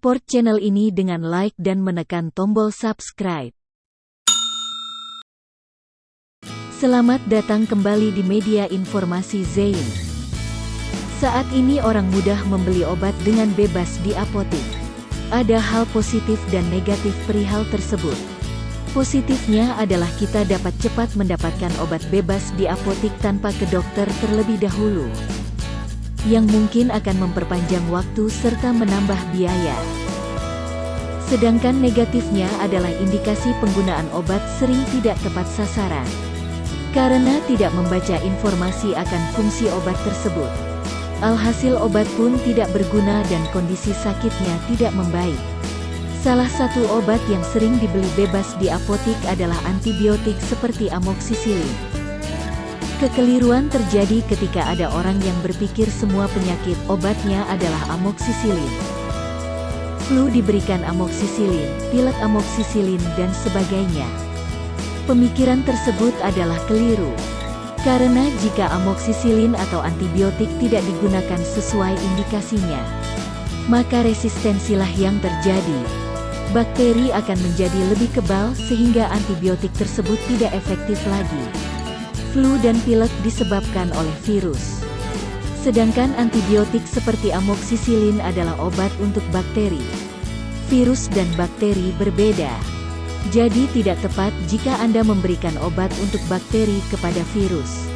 Support channel ini dengan like dan menekan tombol subscribe. Selamat datang kembali di media informasi Zain. Saat ini orang mudah membeli obat dengan bebas di apotik. Ada hal positif dan negatif perihal tersebut. Positifnya adalah kita dapat cepat mendapatkan obat bebas di apotik tanpa ke dokter terlebih dahulu yang mungkin akan memperpanjang waktu serta menambah biaya. Sedangkan negatifnya adalah indikasi penggunaan obat sering tidak tepat sasaran. Karena tidak membaca informasi akan fungsi obat tersebut. Alhasil obat pun tidak berguna dan kondisi sakitnya tidak membaik. Salah satu obat yang sering dibeli bebas di apotik adalah antibiotik seperti amoksisilin. Kekeliruan terjadi ketika ada orang yang berpikir semua penyakit obatnya adalah amoksisilin. Flu diberikan amoksisilin, pilek amoksisilin dan sebagainya. Pemikiran tersebut adalah keliru. Karena jika amoksisilin atau antibiotik tidak digunakan sesuai indikasinya, maka resistensilah yang terjadi. Bakteri akan menjadi lebih kebal sehingga antibiotik tersebut tidak efektif lagi. Flu dan pilek disebabkan oleh virus. Sedangkan antibiotik seperti amoksisilin adalah obat untuk bakteri. Virus dan bakteri berbeda. Jadi tidak tepat jika Anda memberikan obat untuk bakteri kepada virus.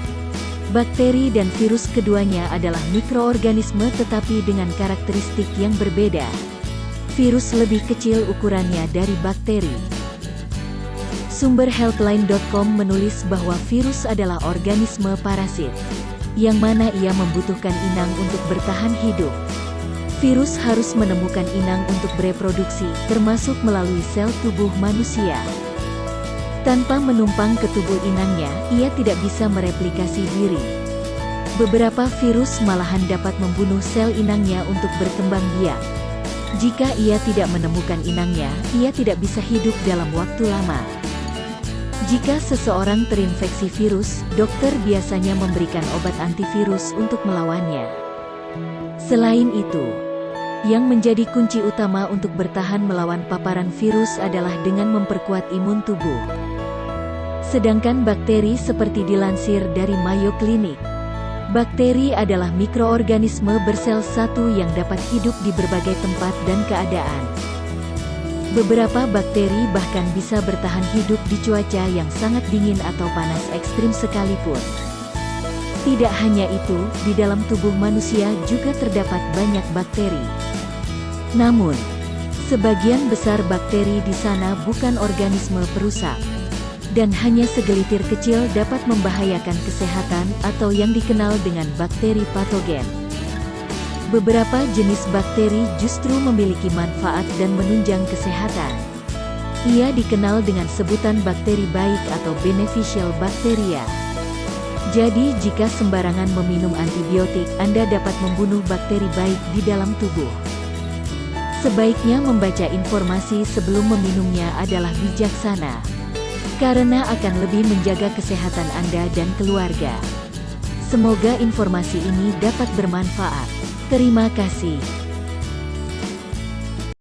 Bakteri dan virus keduanya adalah mikroorganisme tetapi dengan karakteristik yang berbeda. Virus lebih kecil ukurannya dari bakteri. Sumber healthline.com menulis bahwa virus adalah organisme parasit, yang mana ia membutuhkan inang untuk bertahan hidup. Virus harus menemukan inang untuk bereproduksi, termasuk melalui sel tubuh manusia. Tanpa menumpang ke tubuh inangnya, ia tidak bisa mereplikasi diri. Beberapa virus malahan dapat membunuh sel inangnya untuk berkembang biak. Jika ia tidak menemukan inangnya, ia tidak bisa hidup dalam waktu lama. Jika seseorang terinfeksi virus, dokter biasanya memberikan obat antivirus untuk melawannya. Selain itu, yang menjadi kunci utama untuk bertahan melawan paparan virus adalah dengan memperkuat imun tubuh. Sedangkan bakteri seperti dilansir dari Mayo Clinic, bakteri adalah mikroorganisme bersel satu yang dapat hidup di berbagai tempat dan keadaan. Beberapa bakteri bahkan bisa bertahan hidup di cuaca yang sangat dingin atau panas ekstrim sekalipun. Tidak hanya itu, di dalam tubuh manusia juga terdapat banyak bakteri. Namun, sebagian besar bakteri di sana bukan organisme perusak, dan hanya segelitir kecil dapat membahayakan kesehatan atau yang dikenal dengan bakteri patogen. Beberapa jenis bakteri justru memiliki manfaat dan menunjang kesehatan. Ia dikenal dengan sebutan bakteri baik atau beneficial bacteria. Jadi jika sembarangan meminum antibiotik, Anda dapat membunuh bakteri baik di dalam tubuh. Sebaiknya membaca informasi sebelum meminumnya adalah bijaksana. Karena akan lebih menjaga kesehatan Anda dan keluarga. Semoga informasi ini dapat bermanfaat. Terima kasih.